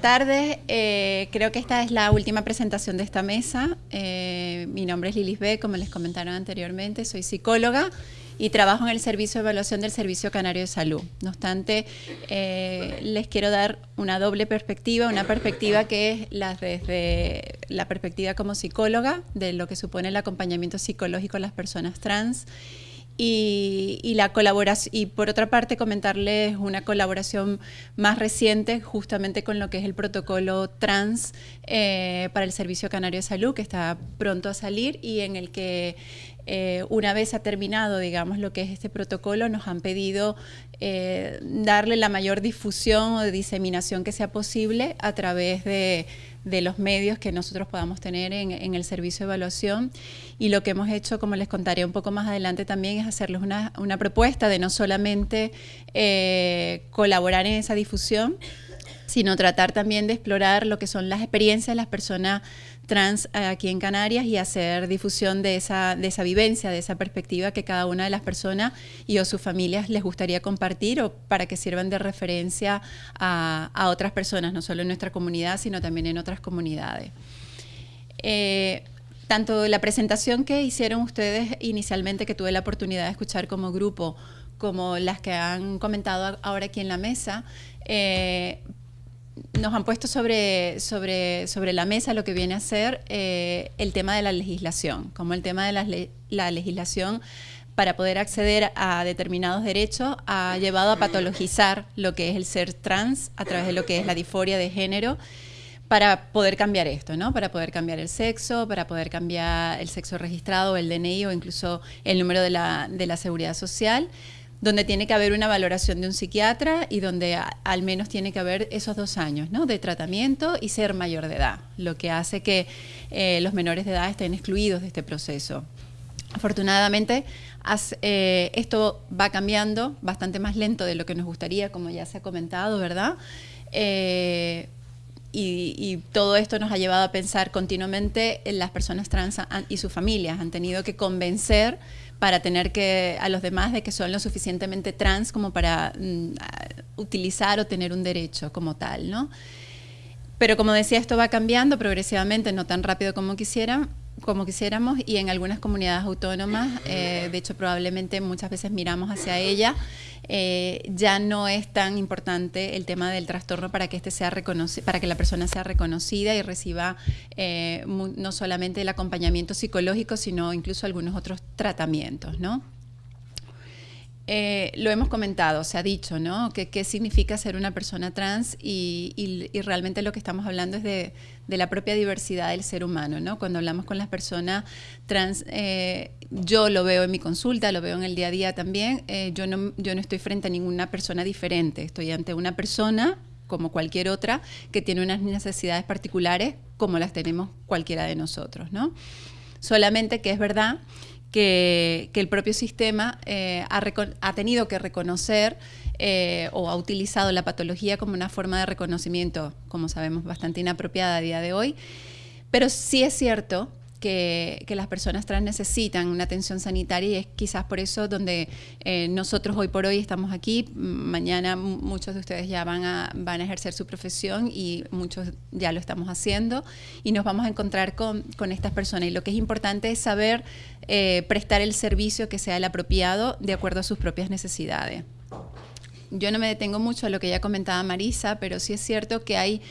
buenas tardes. Eh, creo que esta es la última presentación de esta mesa. Eh, mi nombre es Lilis B, como les comentaron anteriormente, soy psicóloga y trabajo en el Servicio de Evaluación del Servicio Canario de Salud. No obstante, eh, les quiero dar una doble perspectiva, una perspectiva que es la, desde la perspectiva como psicóloga de lo que supone el acompañamiento psicológico a las personas trans y, la colaboración y por otra parte comentarles una colaboración más reciente justamente con lo que es el protocolo trans eh, para el Servicio Canario de Salud que está pronto a salir y en el que eh, una vez ha terminado, digamos, lo que es este protocolo, nos han pedido eh, darle la mayor difusión o diseminación que sea posible a través de, los medios que nosotros podamos tener en, el servicio de evaluación. Y lo que hemos hecho, como les contaré un poco más adelante también, es hacerles una, propuesta de no solamente eh, colaborar en esa difusión, sino tratar también de explorar lo que son las experiencias de las personas trans eh, aquí en Canarias y hacer difusión de esa, de esa vivencia, de esa perspectiva que cada una de las personas y o sus familias les gustaría compartir o para que sirvan de referencia a, otras personas, no solo en nuestra comunidad, sino también en otras comunidades. Eh, tanto la presentación que hicieron ustedes inicialmente, que tuve la oportunidad de escuchar como grupo, como las que han comentado ahora aquí en la mesa, eh, nos han puesto sobre, sobre, sobre la mesa lo que viene a ser eh, el tema de la legislación, como el tema de la, la, legislación para poder acceder a determinados derechos ha llevado a patologizar lo que es el ser trans a través de lo que es la disforia de género para poder cambiar esto, ¿no? Para poder cambiar el sexo, para poder cambiar el sexo registrado, el DNI o incluso el número de la, de la seguridad social donde tiene que haber una valoración de un psiquiatra y donde al menos tiene que haber esos dos años ¿no? de tratamiento y ser mayor de edad, lo que hace que eh, los menores de edad estén excluidos de este proceso. Afortunadamente, eh, esto va cambiando bastante más lento de lo que nos gustaría, como ya se ha comentado, ¿verdad? Eh, y, y, todo esto nos ha llevado a pensar continuamente en las personas trans y sus familias. Han tenido que convencer para tener que a los demás de que son lo suficientemente trans como para mm, utilizar o tener un derecho como tal, ¿no? Pero como decía, esto va cambiando progresivamente, no tan rápido como quisieran, como quisiéramos y en algunas comunidades autónomas, eh, de hecho probablemente muchas veces miramos hacia ella, eh, ya no es tan importante el tema del trastorno para que este sea para que la persona sea reconocida y reciba eh, no solamente el acompañamiento psicológico, sino incluso algunos otros tratamientos, ¿no? Eh, lo hemos comentado, se ha dicho, ¿no? ¿Qué, significa ser una persona trans? Y, realmente lo que estamos hablando es de, la propia diversidad del ser humano, ¿no? Cuando hablamos con las personas trans, eh, yo lo veo en mi consulta, lo veo en el día a día también, eh, yo, no, yo no estoy frente a ninguna persona diferente, estoy ante una persona como cualquier otra que tiene unas necesidades particulares como las tenemos cualquiera de nosotros, ¿no? Solamente que es verdad que, el propio sistema eh, ha, tenido que reconocer eh, o ha utilizado la patología como una forma de reconocimiento, como sabemos, bastante inapropiada a día de hoy. Pero sí es cierto que, las personas trans necesitan una atención sanitaria y es quizás por eso donde eh, nosotros hoy por hoy estamos aquí. Mañana muchos de ustedes ya van a, van a ejercer su profesión y muchos ya lo estamos haciendo y nos vamos a encontrar con, con estas personas. Y lo que es importante es saber eh, prestar el servicio que sea el apropiado de acuerdo a sus propias necesidades. Yo no me detengo mucho a lo que ya comentaba Marisa, pero sí es cierto que hay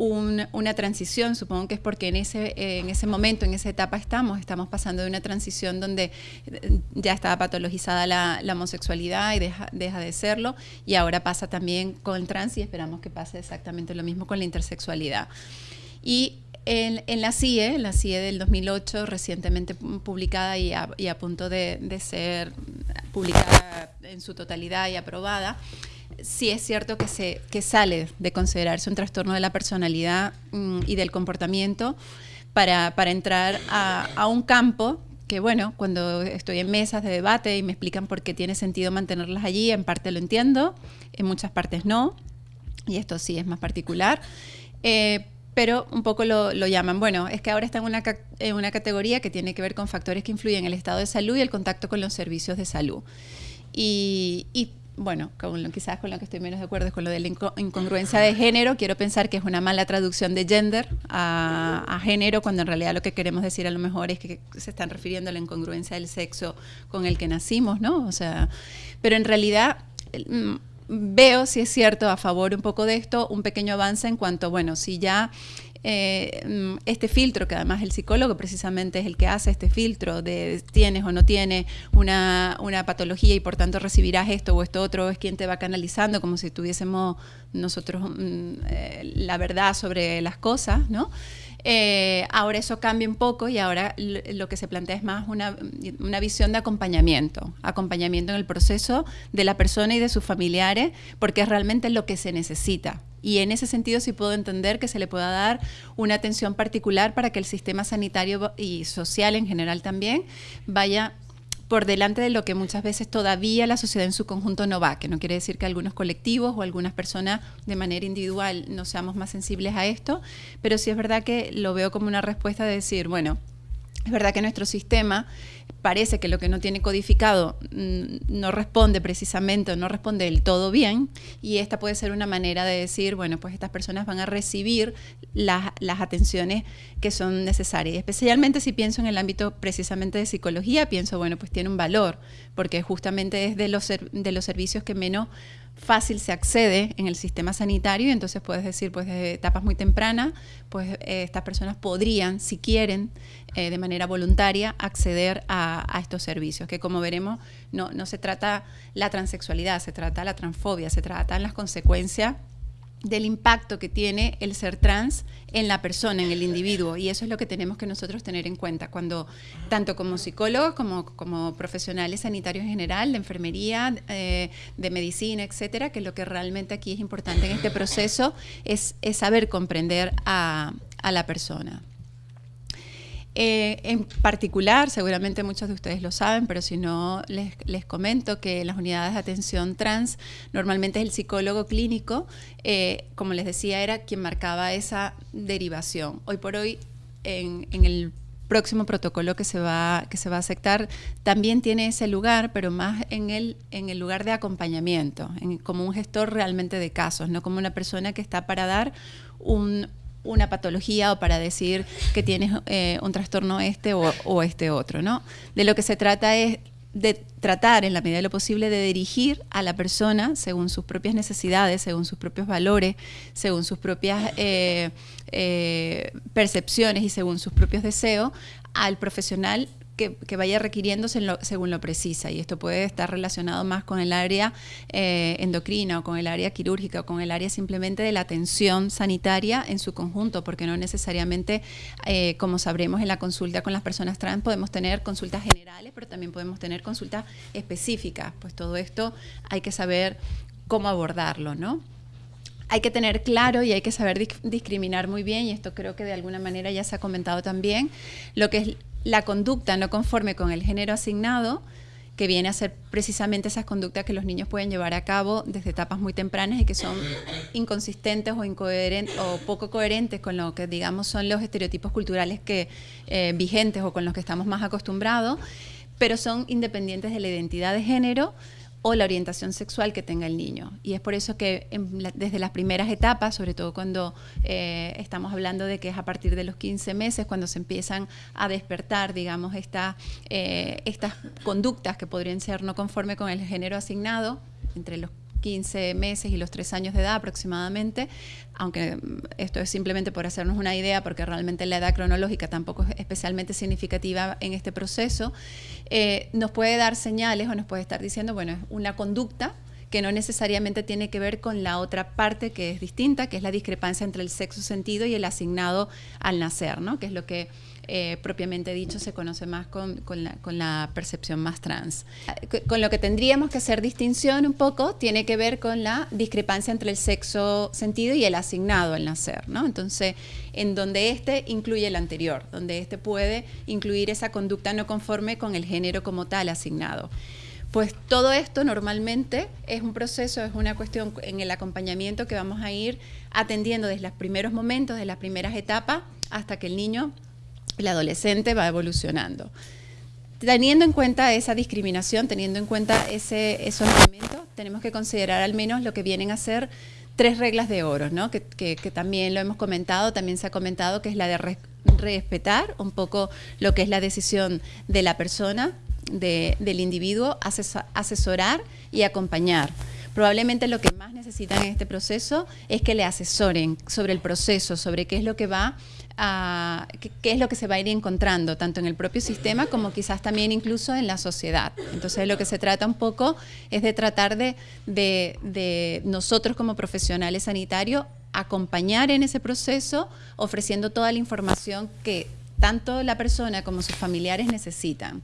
una transición, supongo que es porque en ese, en ese momento, en esa etapa estamos, estamos pasando de una transición donde eh, ya estaba patologizada la, homosexualidad y deja, deja, de serlo, y ahora pasa también con el trans y esperamos que pase exactamente lo mismo con la intersexualidad. Y en, la CIE, la CIE del 2008, recientemente publicada y a, punto de, de ser publicada en su totalidad y aprobada, sí es cierto que, se, que sale de considerarse un trastorno de la personalidad mm, y del comportamiento para, entrar a, un campo que bueno, cuando estoy en mesas de debate y me explican por qué tiene sentido mantenerlas allí, en parte lo entiendo, en muchas partes no, y esto sí es más particular, eh, pero un poco lo, llaman, bueno, es que ahora está en una, en una categoría que tiene que ver con factores que influyen en el estado de salud y el contacto con los servicios de salud. Y bueno, con quizás con lo que estoy menos de acuerdo es con lo de la incongruencia de género. Quiero pensar que es una mala traducción de gender a, género, cuando en realidad lo que queremos decir a lo mejor es que se están refiriendo a la incongruencia del sexo con el que nacimos, ¿no? O sea, pero en realidad mm, veo, si es cierto, a favor un poco de esto, un pequeño avance en cuanto, bueno, si ya eh, mm, este filtro, que además el psicólogo precisamente es el que hace este filtro de tienes o no tienes una, patología y por tanto recibirás esto o esto otro, es quien te va canalizando como si tuviésemos nosotros mm, eh, la verdad sobre las cosas, ¿no? Eh, ahora eso cambia un poco y ahora lo que se plantea es más una, una, visión de acompañamiento, acompañamiento en el proceso de la persona y de sus familiares, porque es realmente lo que se necesita. Y en ese sentido sí puedo entender que se le pueda dar una atención particular para que el sistema sanitario y social en general también vaya por delante de lo que muchas veces todavía la sociedad en su conjunto no va, que no quiere decir que algunos colectivos o algunas personas de manera individual no seamos más sensibles a esto, pero sí es verdad que lo veo como una respuesta de decir, bueno, es verdad que nuestro sistema parece que lo que no tiene codificado mm, no responde precisamente o no responde del todo bien y esta puede ser una manera de decir, bueno, pues estas personas van a recibir las, atenciones que son necesarias. Especialmente si pienso en el ámbito precisamente de psicología, pienso, bueno, pues tiene un valor, porque justamente es los, de los servicios que menos fácil se accede en el sistema sanitario y entonces puedes decir, pues desde etapas muy tempranas, pues eh, estas personas podrían, si quieren, eh, de manera voluntaria, acceder a, a, estos servicios, que como veremos, no, no se trata la transexualidad, se trata la transfobia, se trata las consecuencias del impacto que tiene el ser trans en la persona, en el individuo. Y eso es lo que tenemos que nosotros tener en cuenta cuando, tanto como psicólogos como como profesionales sanitarios en general, de enfermería, eh, de medicina, etcétera, que lo que realmente aquí es importante en este proceso es, es saber comprender a, a la persona. Eh, en particular, seguramente muchos de ustedes lo saben, pero si no, les, comento que en las unidades de atención trans normalmente es el psicólogo clínico, eh, como les decía, era quien marcaba esa derivación. Hoy por hoy, en, el próximo protocolo que se va que se va a aceptar también tiene ese lugar, pero más en el en el lugar de acompañamiento, como un gestor realmente de casos, no como una persona que está para dar un, una patología o para decir que tienes eh, un trastorno este o, este otro, ¿no? De lo que se trata es de tratar en la medida de lo posible de dirigir a la persona según sus propias necesidades, según sus propios valores, según sus propias eh, eh, percepciones y según sus propios deseos al profesional que, vaya requiriéndose según lo precisa. Y esto puede estar relacionado más con el área eh, endocrina o con el área quirúrgica o con el área simplemente de la atención sanitaria en su conjunto, porque no necesariamente, eh, como sabremos en la consulta con las personas trans, podemos tener consultas generales, pero también podemos tener consultas específicas. Pues todo esto hay que saber cómo abordarlo, ¿no? hay que tener claro y hay que saber discriminar muy bien, y esto creo que de alguna manera ya se ha comentado también, lo que es la conducta no conforme con el género asignado, que viene a ser precisamente esas conductas que los niños pueden llevar a cabo desde etapas muy tempranas y que son inconsistentes o incoherentes poco coherentes con lo que digamos son los estereotipos culturales que eh, vigentes o con los que estamos más acostumbrados, pero son independientes de la identidad de género o la orientación sexual que tenga el niño. Y es por eso que desde las primeras etapas, sobre todo cuando eh, estamos hablando de que es a partir de los 15 meses cuando se empiezan a despertar, digamos, eh, estas conductas que podrían ser no conforme con el género asignado, entre los 15 meses y los 3 años de edad aproximadamente, aunque esto es simplemente por hacernos una idea, porque realmente la edad cronológica tampoco es especialmente significativa en este proceso, eh, nos puede dar señales o nos puede estar diciendo, bueno, es una conducta que no necesariamente tiene que ver con la otra parte que es distinta, que es la discrepancia entre el sexo sentido y el asignado al nacer, ¿no? que es lo que eh, propiamente dicho se conoce más con, la, percepción más trans. Con lo que tendríamos que hacer distinción un poco tiene que ver con la discrepancia entre el sexo sentido y el asignado al nacer, ¿no? Entonces, en donde este incluye el anterior, donde este puede incluir esa conducta no conforme con el género como tal asignado. Pues todo esto normalmente es un proceso, es una cuestión en el acompañamiento que vamos a ir atendiendo desde los primeros momentos, desde las primeras etapas, hasta que el niño el adolescente va evolucionando. Teniendo en cuenta esa discriminación, teniendo en cuenta ese, esos elementos, tenemos que considerar al menos lo que vienen a ser tres reglas de oro, ¿no? que, también lo hemos comentado, también se ha comentado, que es la de respetar un poco lo que es la decisión de la persona, del individuo, asesorar y acompañar. Probablemente lo que más necesitan en este proceso es que le asesoren sobre el proceso, sobre qué es lo que va a, qué, es lo que se va a ir encontrando, tanto en el propio sistema como quizás también incluso en la sociedad. Entonces lo que se trata un poco es de tratar de, de nosotros como profesionales sanitarios acompañar en ese proceso ofreciendo toda la información que tanto la persona como sus familiares necesitan.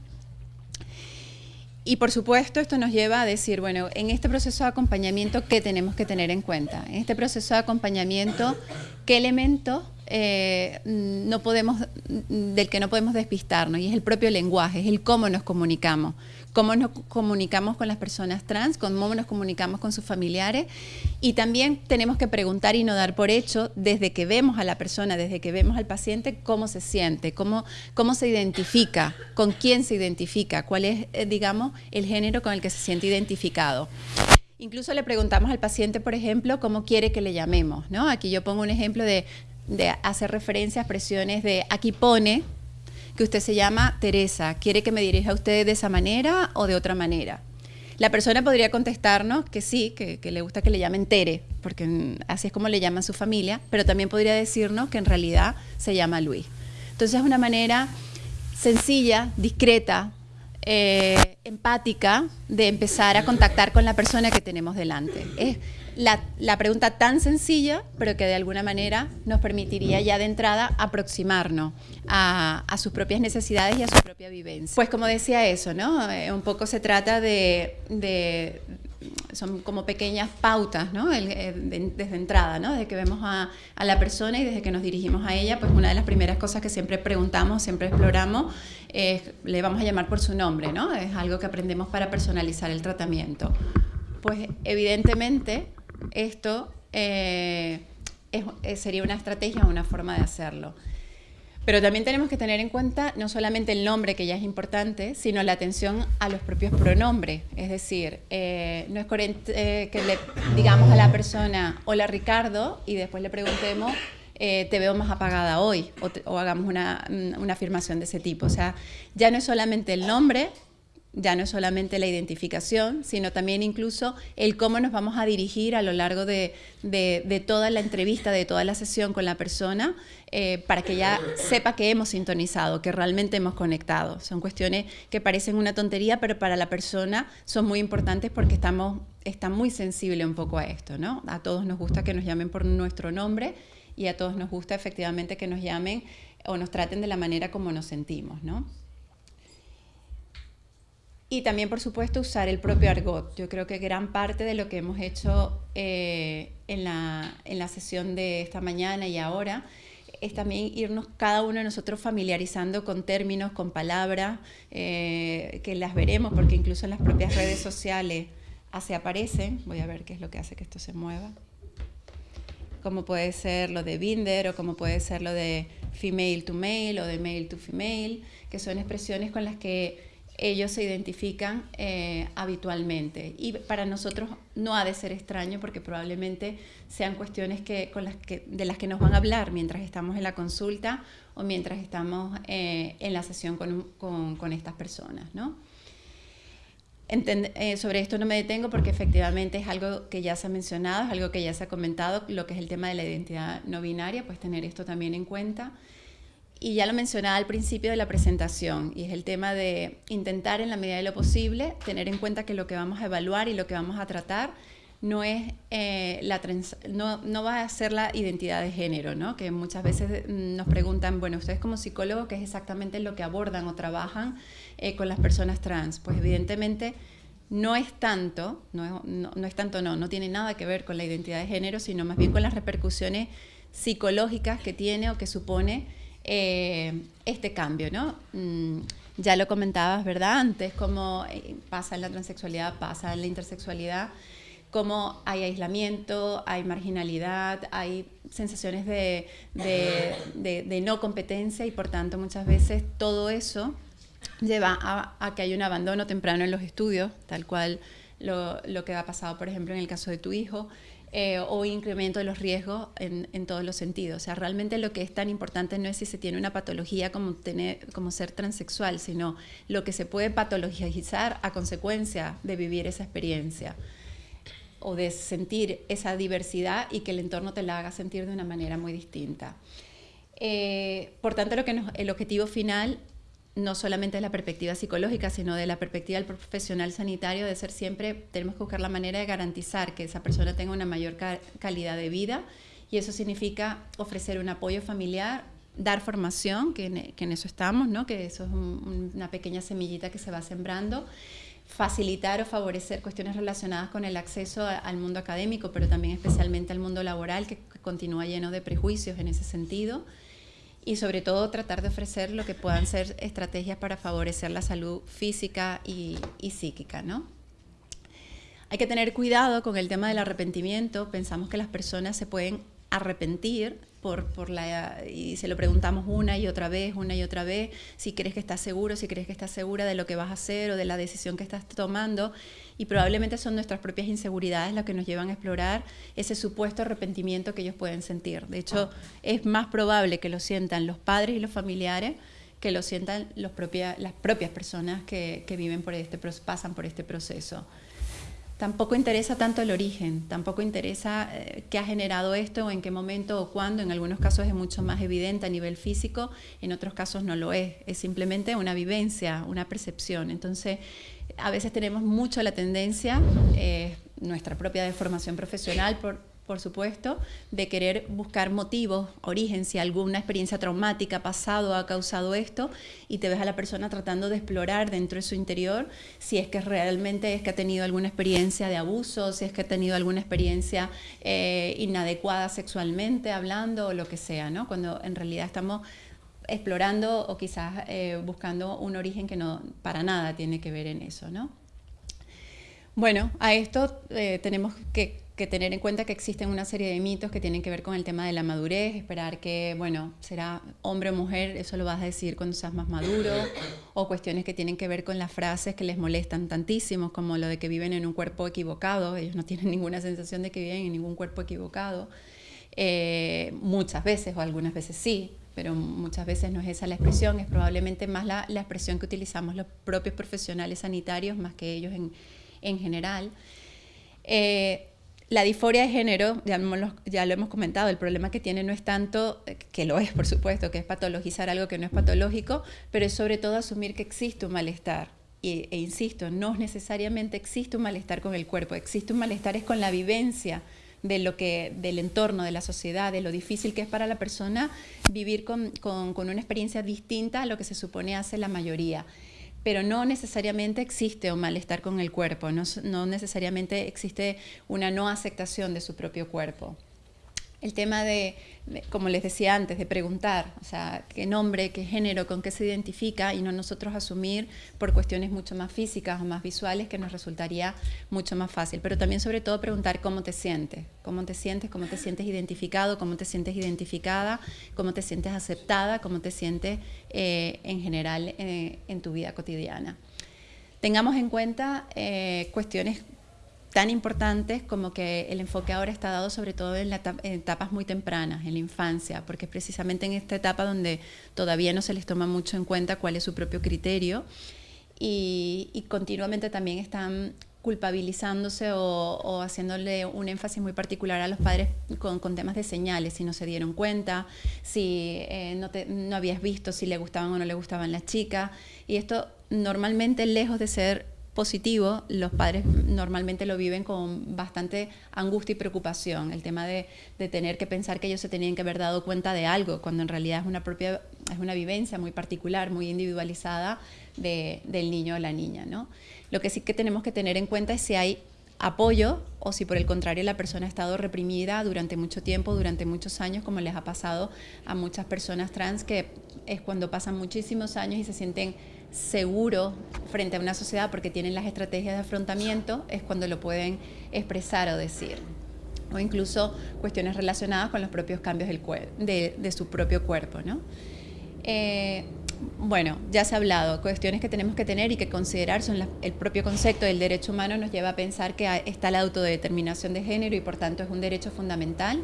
Y por supuesto esto nos lleva a decir, bueno, en este proceso de acompañamiento, ¿qué tenemos que tener en cuenta? En este proceso de acompañamiento, ¿qué elementos eh, no podemos, del que no podemos despistarnos? Y es el propio lenguaje, es el cómo nos comunicamos cómo nos comunicamos con las personas trans, cómo nos comunicamos con sus familiares y también tenemos que preguntar y no dar por hecho desde que vemos a la persona, desde que vemos al paciente, cómo se siente, cómo, cómo se identifica, con quién se identifica, cuál es, eh, digamos, el género con el que se siente identificado. Incluso le preguntamos al paciente, por ejemplo, cómo quiere que le llamemos. ¿no? Aquí yo pongo un ejemplo de, de hacer referencia a expresiones de aquí pone, que usted se llama Teresa, ¿quiere que me dirija a usted de esa manera o de otra manera? La persona podría contestarnos que sí, que, le gusta que le llamen Tere, porque así es como le llaman su familia, pero también podría decirnos que en realidad se llama Luis. Entonces es una manera sencilla, discreta, eh, empática de empezar a contactar con la persona que tenemos delante. La, pregunta tan sencilla, pero que de alguna manera nos permitiría ya de entrada aproximarnos a, sus propias necesidades y a su propia vivencia. Pues como decía eso, ¿no? Eh, un poco se trata de, son como pequeñas pautas, ¿no? Eh, desde entrada, ¿no? Desde que vemos a, a, la persona y desde que nos dirigimos a ella, pues una de las primeras cosas que siempre preguntamos, siempre exploramos, es, le vamos a llamar por su nombre, ¿no? Es algo que aprendemos para personalizar el tratamiento. Pues evidentemente esto eh, eh, sería una estrategia o una forma de hacerlo. Pero también tenemos que tener en cuenta no solamente el nombre, que ya es importante, sino la atención a los propios pronombres. Es decir, eh, no es coherente que le digamos a la persona, hola Ricardo, y después le preguntemos, te veo más apagada hoy, o, hagamos una, una afirmación de ese tipo. O sea, ya no es solamente el nombre, ya no solamente la identificación, sino también incluso el cómo nos vamos a dirigir a lo largo de, toda la entrevista, de toda la sesión con la persona, eh, para que ya sepa que hemos sintonizado, que realmente hemos conectado. Son cuestiones que parecen una tontería, pero para la persona son muy importantes porque estamos, está muy sensible un poco a esto. ¿no? A todos nos gusta que nos llamen por nuestro nombre y a todos nos gusta efectivamente que nos llamen o nos traten de la manera como nos sentimos. ¿no? Y también, por supuesto, usar el propio argot. Yo creo que gran parte de lo que hemos hecho eh, en, la, en, la, sesión de esta mañana y ahora es también irnos cada uno de nosotros familiarizando con términos, con palabras, eh, que las veremos, porque incluso en las propias redes sociales se aparecen. Voy a ver qué es lo que hace que esto se mueva. Como puede ser lo de binder o como puede ser lo de female to male o de male to female, que son expresiones con las que ellos se identifican eh, habitualmente. Y para nosotros no ha de ser extraño porque probablemente sean cuestiones que, con las que, de las que nos van a hablar mientras estamos en la consulta o mientras estamos eh, en la sesión con, con, estas personas. ¿no? Eh, sobre esto no me detengo porque efectivamente es algo que ya se ha mencionado, es algo que ya se ha comentado, lo que es el tema de la identidad no binaria, pues tener esto también en cuenta y ya lo mencionaba al principio de la presentación, y es el tema de intentar en la medida de lo posible tener en cuenta que lo que vamos a evaluar y lo que vamos a tratar no, es, eh, la no, no, va a ser la identidad de género, ¿no? que muchas veces mm, nos preguntan, bueno, ustedes como psicólogos, ¿qué es exactamente lo que abordan o trabajan eh, con las personas trans? Pues evidentemente no es tanto, no, no, no es tanto, no, no tiene nada que ver con la identidad de género, sino más bien con las repercusiones psicológicas que tiene o que supone eh, este cambio, ¿no? Mm, ya lo comentabas, ¿verdad? Antes, cómo eh, pasa en la transexualidad, pasa en la intersexualidad, cómo hay aislamiento, hay marginalidad, hay sensaciones de, no competencia y por tanto muchas veces todo eso lleva a, que hay un abandono temprano en los estudios, tal cual lo, que ha pasado, por ejemplo, en el caso de tu hijo, eh, o incremento de los riesgos en, todos los sentidos. O sea, realmente lo que es tan importante no es si se tiene una patología como, tener, como ser transexual, sino lo que se puede patologizar a consecuencia de vivir esa experiencia o de sentir esa diversidad y que el entorno te la haga sentir de una manera muy distinta. Eh, por tanto, lo que el objetivo final no solamente de la perspectiva psicológica, sino de la perspectiva del profesional sanitario, de ser siempre, tenemos que buscar la manera de garantizar que esa persona tenga una mayor calidad de vida. Y eso significa ofrecer un apoyo familiar, dar formación, que en, eso estamos, ¿no? que eso es una pequeña semillita que se va sembrando, facilitar o favorecer cuestiones relacionadas con el acceso al mundo académico, pero también especialmente al mundo laboral, que continúa lleno de prejuicios en ese sentido y sobre todo tratar de ofrecer lo que puedan ser estrategias para favorecer la salud física y, psíquica, ¿no? Hay que tener cuidado con el tema del arrepentimiento. Pensamos que las personas se pueden arrepentir por, por la, y se lo preguntamos una y otra vez, una y otra vez, si crees que estás seguro, si crees que estás segura de lo que vas a hacer o de la decisión que estás tomando y probablemente son nuestras propias inseguridades las que nos llevan a explorar ese supuesto arrepentimiento que ellos pueden sentir. De hecho, es más probable que lo sientan los padres y los familiares que lo sientan los las propias personas que, viven por este, pasan por este proceso. Tampoco interesa tanto el origen, tampoco interesa eh, qué ha generado esto o en qué momento o cuándo. En algunos casos es mucho más evidente a nivel físico, en otros casos no lo es. Es simplemente una vivencia, una percepción. Entonces, a veces tenemos mucho la tendencia, eh, nuestra propia deformación profesional, por, por supuesto, de querer buscar motivos, origen, si alguna experiencia traumática pasado ha causado esto, y te ves a la persona tratando de explorar dentro de su interior si es que realmente es que ha tenido alguna experiencia de abuso, si es que ha tenido alguna experiencia eh, inadecuada sexualmente hablando o lo que sea, ¿no? Cuando en realidad estamos explorando o quizás eh, buscando un origen que no para nada tiene que ver en eso, ¿no? Bueno, a esto eh, tenemos que, tener en cuenta que existen una serie de mitos que tienen que ver con el tema de la madurez, esperar que, bueno, será hombre o mujer, eso lo vas a decir cuando seas más maduro, o cuestiones que tienen que ver con las frases que les molestan tantísimo, como lo de que viven en un cuerpo equivocado, ellos no tienen ninguna sensación de que viven en ningún cuerpo equivocado, eh, muchas veces o algunas veces sí, pero muchas veces no es esa la expresión, es probablemente más la, expresión que utilizamos los propios profesionales sanitarios más que ellos en, general. Eh, la disforia de género, ya ya lo, hemos comentado, el problema que tiene no es tanto, que lo es por supuesto, que es patologizar algo que no es patológico, pero es sobre todo asumir que existe un malestar. e insisto, no necesariamente existe un malestar con el cuerpo, existe un malestar es con la vivencia de lo que, del entorno, de la sociedad, de lo difícil que es para la persona vivir con, una experiencia distinta a lo que se supone hace la mayoría pero no necesariamente existe un malestar con el cuerpo, no, necesariamente existe una no aceptación de su propio cuerpo el tema de, como les decía antes, de preguntar, o sea, qué nombre, qué género, con qué se identifica y no nosotros asumir por cuestiones mucho más físicas o más visuales que nos resultaría mucho más fácil. Pero también sobre todo preguntar cómo te sientes, cómo te sientes, cómo te sientes identificado, cómo te sientes identificada, cómo te sientes aceptada, cómo te sientes eh, en general eh, en tu vida cotidiana. Tengamos en cuenta eh, cuestiones tan importantes como que el enfoque ahora está dado sobre todo en, etapas muy tempranas, en la infancia, porque es precisamente en esta etapa donde todavía no se les toma mucho en cuenta cuál es su propio criterio y, continuamente también están culpabilizándose o, haciéndole un énfasis muy particular a los padres con, temas de señales, si no se dieron cuenta, si eh, no, no habías visto si le gustaban o no le gustaban las chicas. Y esto normalmente, lejos de ser positivo, los padres normalmente lo viven con bastante angustia y preocupación, el tema de, tener que pensar que ellos se tenían que haber dado cuenta de algo, cuando en realidad es una propia, es una vivencia muy particular, muy individualizada del niño o la niña. ¿no? Lo que sí que tenemos que tener en cuenta es si hay apoyo o si por el contrario la persona ha estado reprimida durante mucho tiempo, durante muchos años, como les ha pasado a muchas personas trans, que es cuando pasan muchísimos años y se sienten seguro frente a una sociedad porque tienen las estrategias de afrontamiento, es cuando lo pueden expresar o decir. O incluso cuestiones relacionadas con los propios cambios del de, su propio cuerpo. ¿no? Eh, Bueno, ya se ha hablado, cuestiones que tenemos que tener y que considerar son el propio concepto del derecho humano nos lleva a pensar que está la autodeterminación de género y por tanto es un derecho fundamental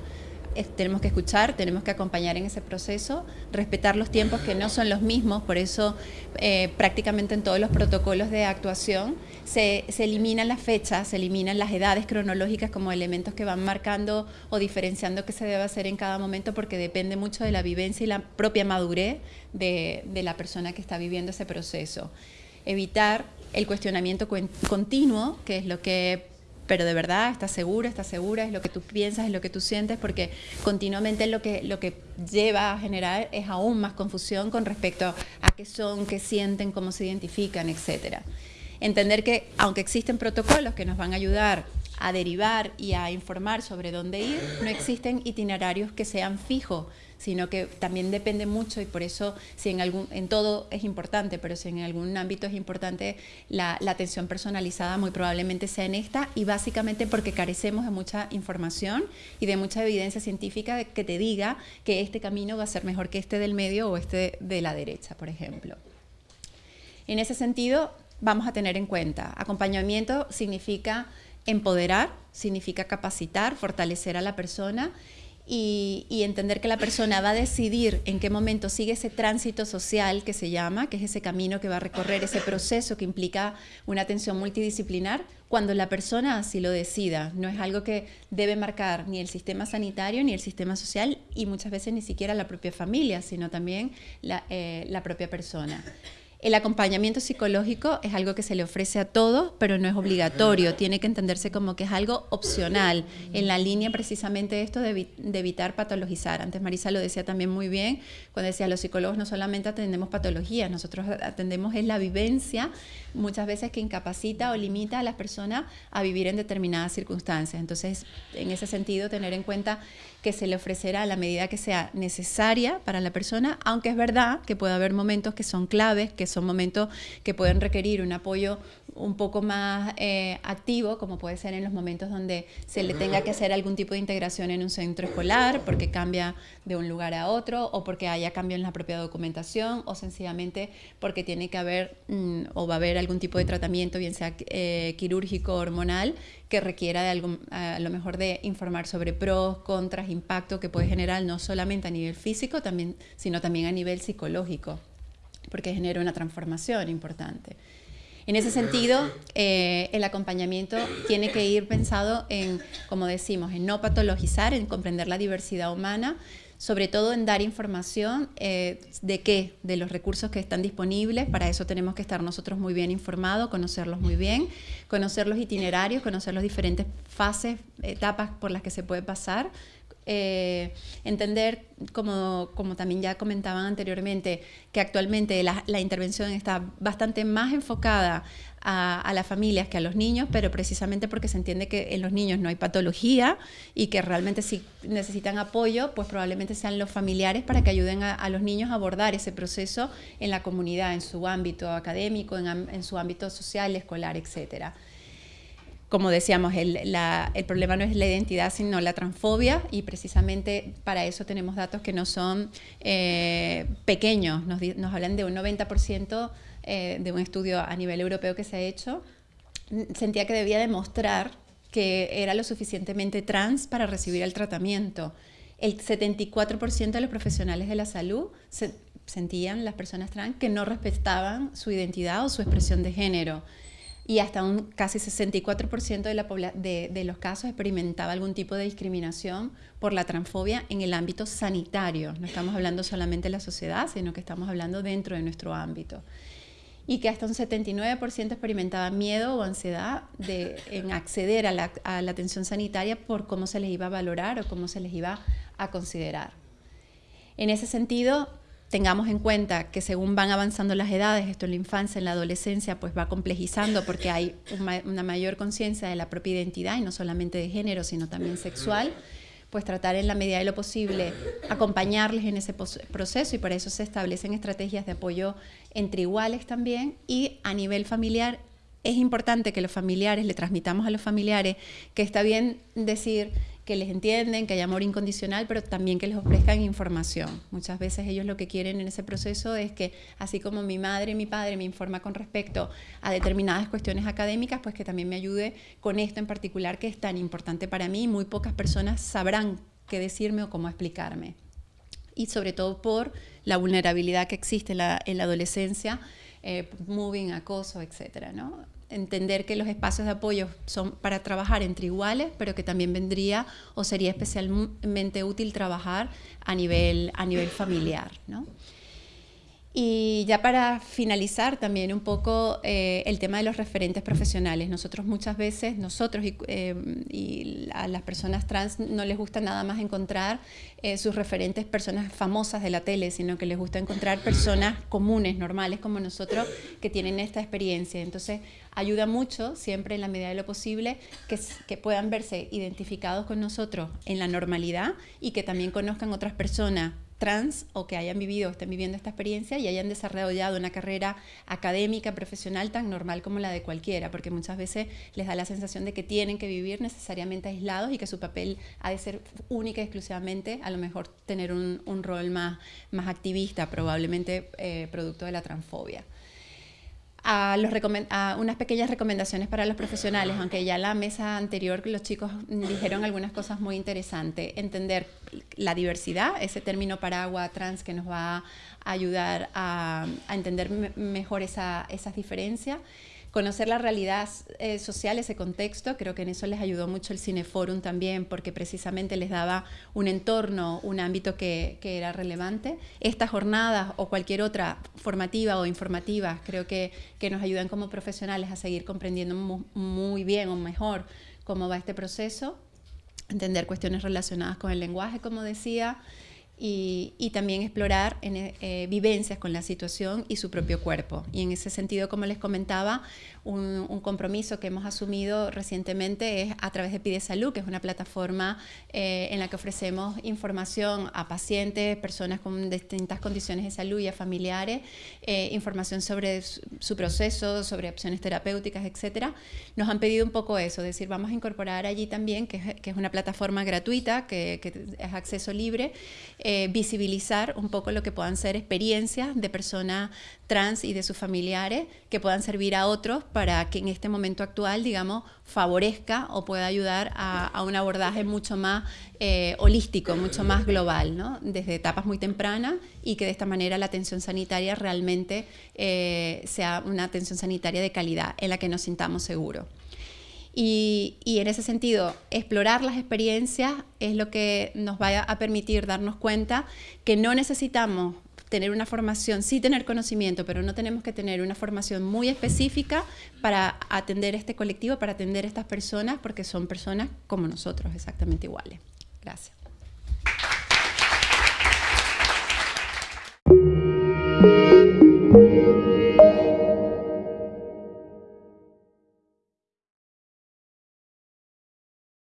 tenemos que escuchar, tenemos que acompañar en ese proceso, respetar los tiempos que no son los mismos, por eso eh, prácticamente en todos los protocolos de actuación se, eliminan las fechas, se eliminan las edades cronológicas como elementos que van marcando o diferenciando qué se debe hacer en cada momento porque depende mucho de la vivencia y la propia madurez de, de la persona que está viviendo ese proceso. Evitar el cuestionamiento continuo, que es lo que pero de verdad, ¿estás segura? ¿Estás segura? Es lo que tú piensas, es lo que tú sientes, porque continuamente lo que, lo que lleva a generar es aún más confusión con respecto a qué son, qué sienten, cómo se identifican, etcétera. Entender que aunque existen protocolos que nos van a ayudar a derivar y a informar sobre dónde ir, no existen itinerarios que sean fijos, sino que también depende mucho y por eso si en algún en todo es importante, pero si en algún ámbito es importante la, atención personalizada muy probablemente sea en esta y básicamente porque carecemos de mucha información y de mucha evidencia científica que te diga que este camino va a ser mejor que este del medio o este de la derecha, por ejemplo. En ese sentido, vamos a tener en cuenta, acompañamiento significa empoderar, significa capacitar, fortalecer a la persona y, entender que la persona va a decidir en qué momento sigue ese tránsito social que se llama, que es ese camino que va a recorrer, ese proceso que implica una atención multidisciplinar, cuando la persona así lo decida. No es algo que debe marcar ni el sistema sanitario ni el sistema social y muchas veces ni siquiera la propia familia, sino también la, eh, propia persona. El acompañamiento psicológico es algo que se le ofrece a todos, pero no es obligatorio. Tiene que entenderse como que es algo opcional, en la línea precisamente de esto de, evitar patologizar. Antes Marisa lo decía también muy bien, cuando decía los psicólogos no solamente atendemos patologías, nosotros atendemos es la vivencia, muchas veces que incapacita o limita a las personas a vivir en determinadas circunstancias. Entonces, en ese sentido, tener en cuenta que se le ofrecerá a la medida que sea necesaria para la persona, aunque es verdad que puede haber momentos que son claves, que son momentos que pueden requerir un apoyo un poco más eh, activo, como puede ser en los momentos donde se le tenga que hacer algún tipo de integración en un centro escolar, porque cambia de un lugar a otro, o porque haya cambio en la propia documentación, o sencillamente porque tiene que haber mm, o va a haber algún tipo de tratamiento, bien sea eh, quirúrgico, hormonal, que requiera de algo, a lo mejor de informar sobre pros, contras, impacto que puede generar no solamente a nivel físico, también, sino también a nivel psicológico, porque genera una transformación importante. En ese sentido, eh, el acompañamiento tiene que ir pensado en, como decimos, en no patologizar, en comprender la diversidad humana, sobre todo en dar información eh, de qué, de los recursos que están disponibles. Para eso tenemos que estar nosotros muy bien informados, conocerlos muy bien, conocer los itinerarios, conocer las diferentes fases, etapas por las que se puede pasar. Eh, entender, como, como, también ya comentaban anteriormente, que actualmente la, intervención está bastante más enfocada a, las familias que a los niños, pero precisamente porque se entiende que en los niños no hay patología y que realmente si necesitan apoyo, pues probablemente sean los familiares para que ayuden a, los niños a abordar ese proceso en la comunidad, en su ámbito académico, en, su ámbito social, escolar, etcétera como decíamos, el, problema no es la identidad, sino la transfobia, y precisamente para eso tenemos datos que no son eh, pequeños, nos, nos, hablan de un 90% eh, de un estudio a nivel europeo que se ha hecho, sentía que debía demostrar que era lo suficientemente trans para recibir el tratamiento. El 74% de los profesionales de la salud sentían, las personas trans, que no respetaban su identidad o su expresión de género. Y hasta un casi 64% de, la de, de los casos experimentaba algún tipo de discriminación por la transfobia en el ámbito sanitario. No estamos hablando solamente de la sociedad, sino que estamos hablando dentro de nuestro ámbito y que hasta un 79% experimentaba miedo o ansiedad en acceder a la, a la, atención sanitaria por cómo se les iba a valorar o cómo se les iba a considerar. En ese sentido, tengamos en cuenta que según van avanzando las edades, esto en la infancia, en la adolescencia, pues va complejizando porque hay una mayor conciencia de la propia identidad y no solamente de género, sino también sexual pues tratar en la medida de lo posible acompañarles en ese proceso y por eso se establecen estrategias de apoyo entre iguales también y a nivel familiar. Es importante que los familiares le transmitamos a los familiares que está bien decir que les entienden, que hay amor incondicional, pero también que les ofrezcan información. Muchas veces ellos lo que quieren en ese proceso es que, así como mi madre y mi padre me informa con respecto a determinadas cuestiones académicas, pues que también me ayude con esto en particular que es tan importante para mí. Muy pocas personas sabrán qué decirme o cómo explicarme. Y sobre todo por la vulnerabilidad que existe en la, adolescencia, eh, moving, acoso, etcétera, ¿no? Entender que los espacios de apoyo son para trabajar entre iguales, pero que también vendría o sería especialmente útil trabajar a nivel, a nivel familiar. ¿no? Y ya para finalizar también un poco eh, el tema de los referentes profesionales. Nosotros muchas veces, nosotros y, eh, a las personas trans no les gusta nada más encontrar eh, sus referentes personas famosas de la tele, sino que les gusta encontrar personas comunes, normales como nosotros, que tienen esta experiencia. Entonces ayuda mucho, siempre en la medida de lo posible, que, que puedan verse identificados con nosotros en la normalidad y que también conozcan otras personas trans o que hayan vivido o estén viviendo esta experiencia y hayan desarrollado una carrera académica, profesional tan normal como la de cualquiera, porque muchas veces les da la sensación de que tienen que vivir necesariamente aislados y que su papel ha de ser única y exclusivamente, a lo mejor tener un, rol más, más activista, probablemente eh, producto de la transfobia a, los a unas pequeñas recomendaciones para los profesionales, aunque ya la mesa anterior los chicos dijeron algunas cosas muy interesantes. Entender la diversidad, ese término paraguas trans que nos va a ayudar a, entender mejor esa, esas diferencias conocer la realidad eh, social, ese contexto, creo que en eso les ayudó mucho el Cineforum también, porque precisamente les daba un entorno, un ámbito que, era relevante. Estas jornadas o cualquier otra formativa o informativa, creo que, que nos ayudan como profesionales a seguir comprendiendo muy bien o mejor cómo va este proceso, entender cuestiones relacionadas con el lenguaje, como decía, y, también explorar en, eh, vivencias con la situación y su propio cuerpo. Y en ese sentido, como les comentaba, un, compromiso que hemos asumido recientemente es a través de Pide Salud, que es una plataforma eh, en la que ofrecemos información a pacientes, personas con distintas condiciones de salud y a familiares, eh, información sobre su, proceso, sobre opciones terapéuticas, etc. Nos han pedido un poco eso, es decir, vamos a incorporar allí también, que es, una plataforma gratuita, que, que es acceso libre, eh, visibilizar un poco lo que puedan ser experiencias de personas trans y de sus familiares que puedan servir a otros para que en este momento actual, digamos, favorezca o pueda ayudar a, un abordaje mucho más eh, holístico, mucho más global, ¿no? desde etapas muy tempranas y que de esta manera la atención sanitaria realmente eh, sea una atención sanitaria de calidad en la que nos sintamos seguros. Y, en ese sentido, explorar las experiencias es lo que nos va a permitir darnos cuenta que no necesitamos tener una formación, sí tener conocimiento, pero no tenemos que tener una formación muy específica para atender este colectivo, para atender estas personas, porque son personas como nosotros, exactamente iguales. Gracias.